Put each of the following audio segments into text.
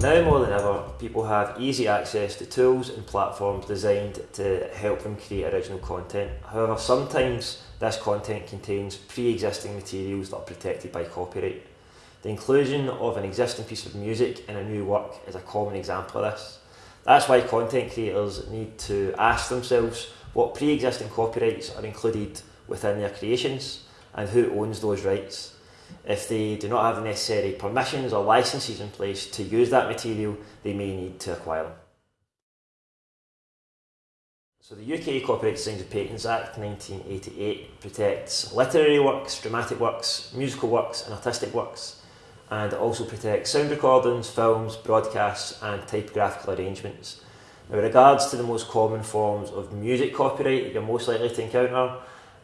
Now more than ever, people have easy access to tools and platforms designed to help them create original content. However, sometimes this content contains pre-existing materials that are protected by copyright. The inclusion of an existing piece of music in a new work is a common example of this. That's why content creators need to ask themselves what pre-existing copyrights are included within their creations and who owns those rights. If they do not have the necessary permissions or licenses in place to use that material, they may need to acquire them. So the UK Copyright Designs and Patents Act 1988 protects literary works, dramatic works, musical works and artistic works and it also protects sound recordings, films, broadcasts and typographical arrangements. Now, with regards to the most common forms of music copyright you're most likely to encounter,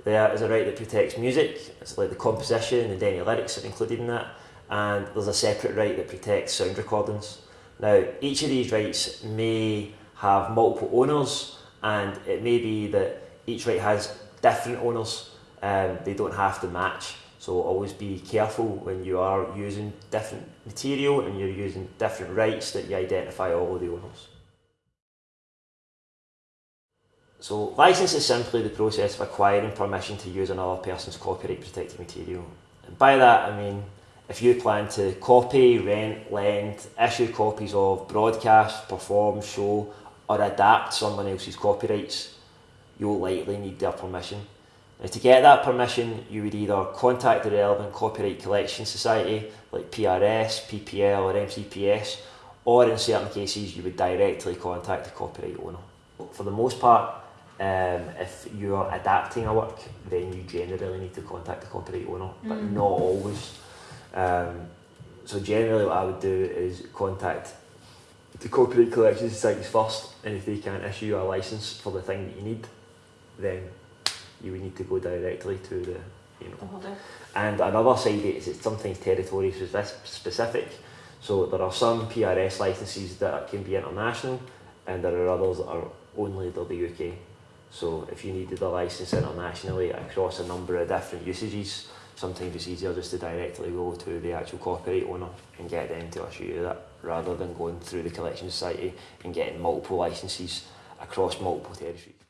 there is a right that protects music, it's like the composition and any lyrics are included in that, and there's a separate right that protects sound recordings. Now, each of these rights may have multiple owners, and it may be that each right has different owners, um, they don't have to match. So always be careful when you are using different material and you're using different rights that you identify all of the owners. So license is simply the process of acquiring permission to use another person's copyright protected material. And by that I mean if you plan to copy, rent, lend, issue copies of, broadcast, perform, show or adapt someone else's copyrights, you'll likely need their permission. Now to get that permission you would either contact the relevant copyright collection society like PRS, PPL or MCPS or in certain cases you would directly contact the copyright owner. For the most part um, if you are adapting a work, then you generally need to contact the copyright owner, but mm. not always. Um, so generally what I would do is contact the copyright collection societies first, and if they can't issue a license for the thing that you need, then you would need to go directly to the, you know. The and another side is it's sometimes territory specific. So there are some PRS licenses that can be international, and there are others that are only the UK. So if you needed a license internationally across a number of different usages, sometimes it's easier just to directly go to the actual copyright owner and get them to issue you that rather than going through the collection society and getting multiple licenses across multiple territories.